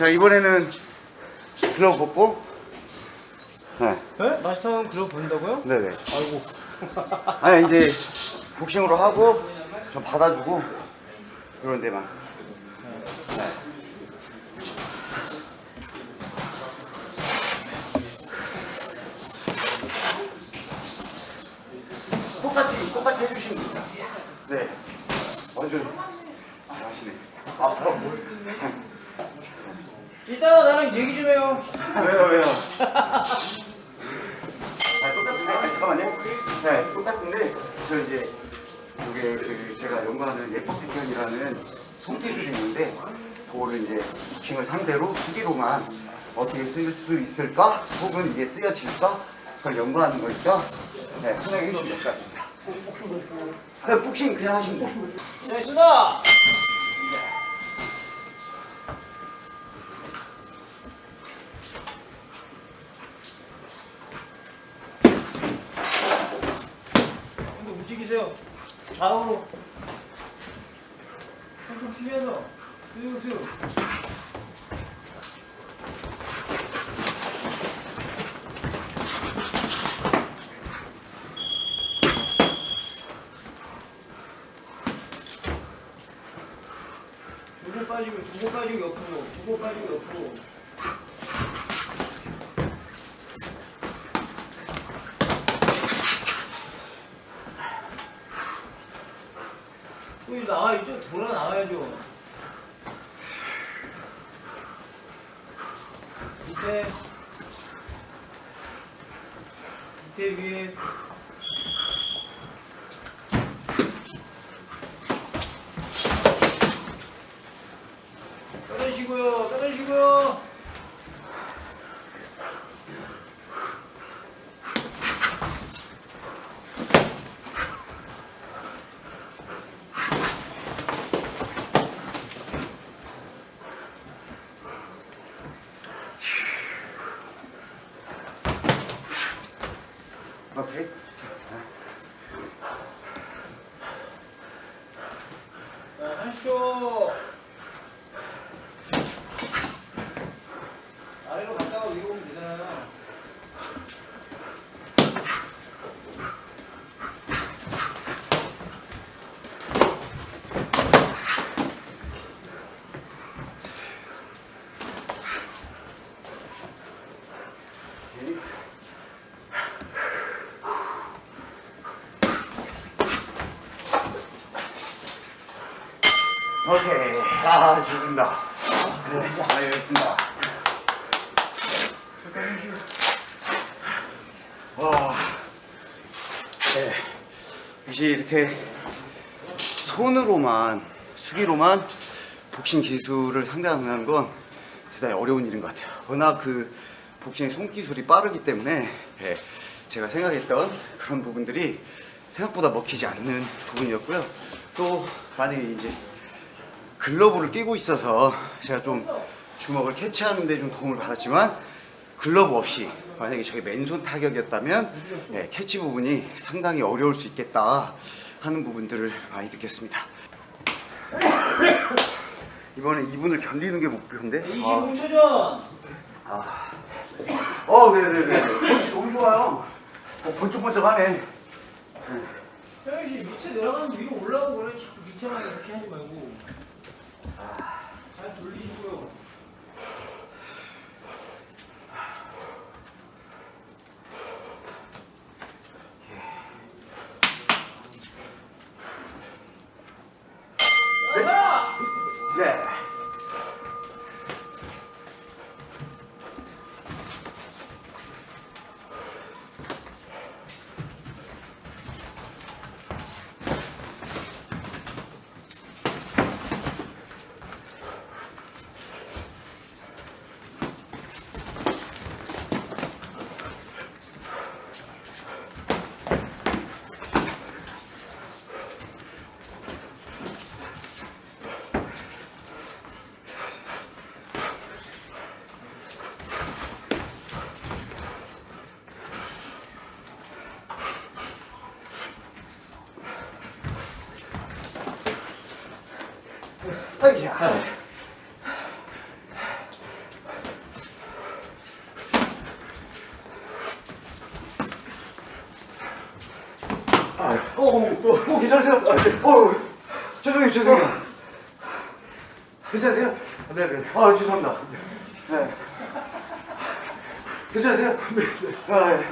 자 이번에는 글러브 벗고 네. 네? 마스터 글러브 본다고요? 네네 아이고 아니 이제 복싱으로 하고 좀 받아주고 그런 데만 네. 똑같이 똑같이 해주시면 됩니다 네 완전 잘하시네 앞으로 이따가 나랑 얘기 좀 해요. 왜요 왜요? 아 똑같은데? 아, 잠깐만요. 네 똑같은데 저 이제 이게 그 제가 연구하는 예법비견이라는 손기술이 있는데 그거를 이제 킹을 상대로 수기로만 어떻게 쓸 수 있을까? 혹은 이게 쓰여질까? 그걸 연구하는 거니까 네 설명해 주시면 될 것 같습니다. 네, 복싱 그냥 하시면 돼요. 네 있습니다 근데 움직이세요 좌우로. tonton 튀면서 슥슥 주고 빠지고 주고 빠지고 옆으로. 주고 빠지고 옆으로 또 이제 나와 이쪽 돌아 나와야죠. 밑에. 밑에 위에 떨어지고요 떨어지고요 오케이 자, 하십시오. 아래로 갔다가 위로 오면 되잖아요. 오케이. 아, 좋습니다. 네, 알겠습니다. 와. 네. 역시 이렇게 손으로만, 수기로만 복싱 기술을 상대하는 건 대단히 어려운 일인 것 같아요. 워낙 그 복싱의 손기술이 빠르기 때문에 예, 제가 생각했던 그런 부분들이 생각보다 먹히지 않는 부분이었고요. 또 만약에 이제 글러브를 끼고 있어서 제가 좀 주먹을 캐치하는 데 좀 도움을 받았지만 글러브 없이 만약에 저게 맨손 타격이었다면 예, 캐치 부분이 상당히 어려울 수 있겠다 하는 부분들을 많이 느꼈습니다. 이번에 2분을 견디는 게 목표인데. 아, 25초 전. 아. 어, 네네네. 펀치 너무 좋아요. 어, 번쩍번쩍하네. 태현 씨 밑에 내려가면 위로 올라오고 그래. 자꾸 밑에만 이렇게 하지 말고. 잘 돌리시고요. 아이야. 아, 어, 어, 어, 어, 괜찮으세요? 아, 네. 어, 어, 죄송해요, 죄송해요. 괜찮으세요? 아, 네, 네. 아, 죄송합니다. 네. 아, 괜찮으세요? 네, 네. 아, 네.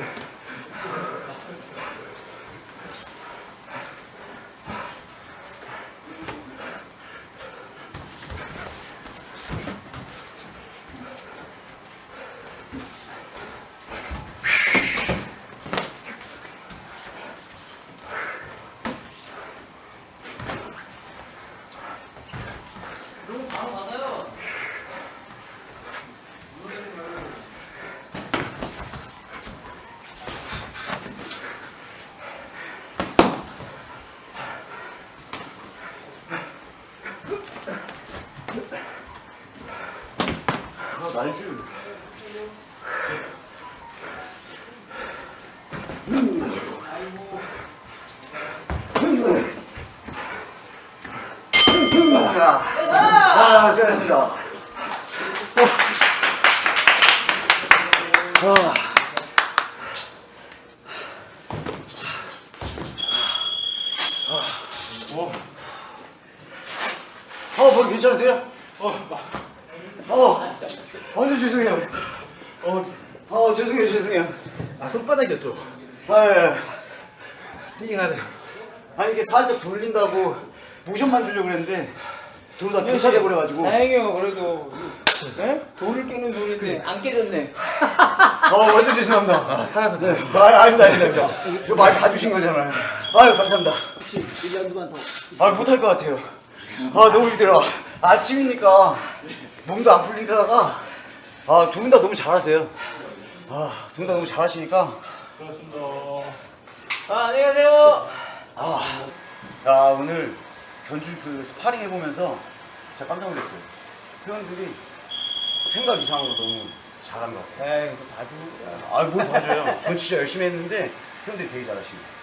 자, 아, 수고하셨습니다. 아. 어, 머리 괜찮으세요? 어, 어, 완전 죄송해요. 어, 어, 죄송해요, 죄송해요. 아 손바닥이었죠? 아, 예. 띵하네 아니 이게 살짝 돌린다고 모션만 주려고 그랬는데 둘다 교차돼 버려가지고 다행이요, 그래도. 네? 돌을 깨는 소리인데 안 깨졌네. 어 완전 죄송합니다 살아서 네. 아 아닙니다 아닙니다 저 많이 봐주신 거잖아요 아유 감사합니다 혹시 1년도만 더. 아 못할 것 같아요 아 너무 힘들어 아침이니까 몸도 안 풀린데다가 아 두 분 다 너무 잘하세요 아두 분 다 너무 잘하시니까 아, 안녕히 가세요. 아, 야 오늘 견주 그 스파링 해보면서 진짜 깜짝 놀랐어요. 회원들이 생각 이상으로 너무 잘한 것 같아요. 에이, 이거 봐주. 아, 뭘 봐줘요. 전 진짜 열심히 했는데 회원들이 되게 잘하시네요.